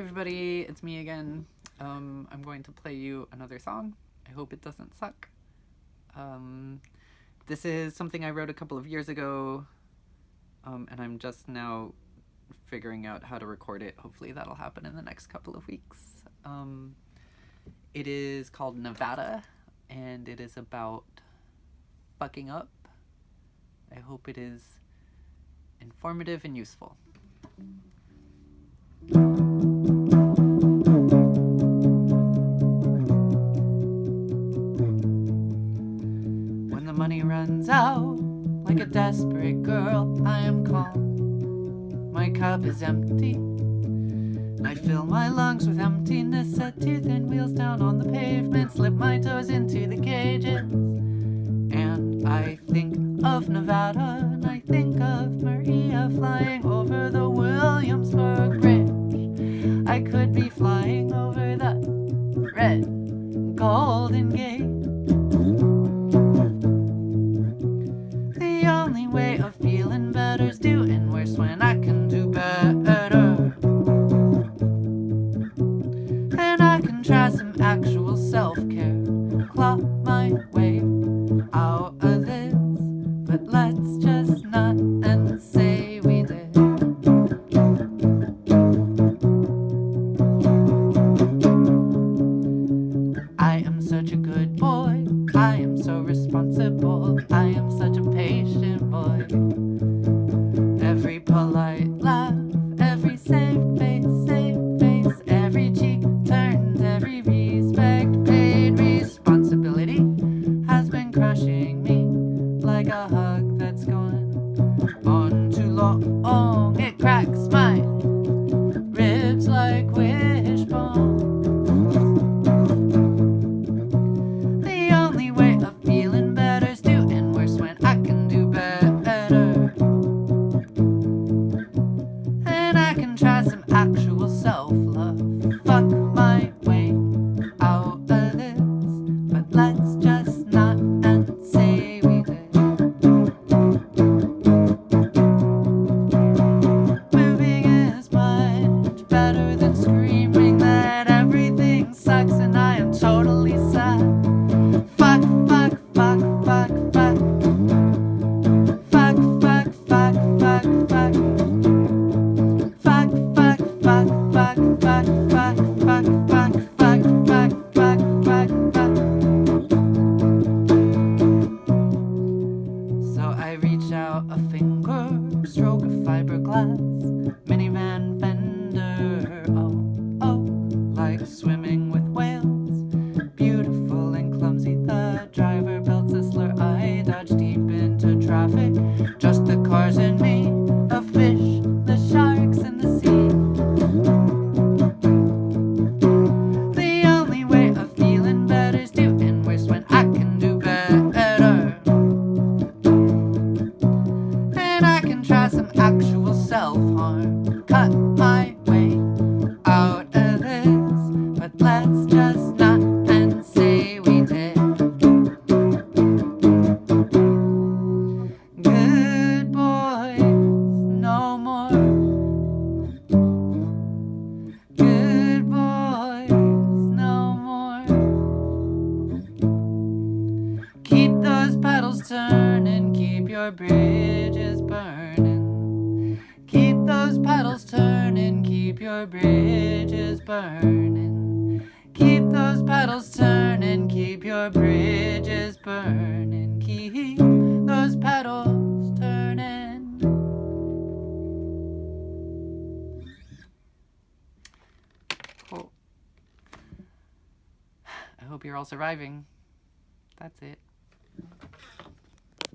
everybody, it's me again. Um, I'm going to play you another song. I hope it doesn't suck. Um, this is something I wrote a couple of years ago, um, and I'm just now figuring out how to record it. Hopefully that'll happen in the next couple of weeks. Um, it is called Nevada, and it is about fucking up. I hope it is informative and useful. Out, like a desperate girl, I am calm. My cup is empty. I fill my lungs with emptiness, set two thin wheels down on the pavement, slip my toes into the cages. And I think of Nevada, and I think of Maria flying over the Williamsburg Bridge. I could be flying over the red Golden boy. I reach out a finger, stroke a fiberglass, minivan fender. Oh, oh, like swimming with whales. Beautiful and clumsy, the driver belts a slur. I dodge deep into traffic, just the cars and me. Try some actual self harm. Cut my way out of this. But let's just not and say we did. Good boys, no more. Good boys, no more. Keep those pedals turning, keep your bridges those pedals turning, keep your bridges burning. Keep those pedals turning, keep your bridges burning. Keep those pedals turning. Cool. I hope you're all surviving. That's it.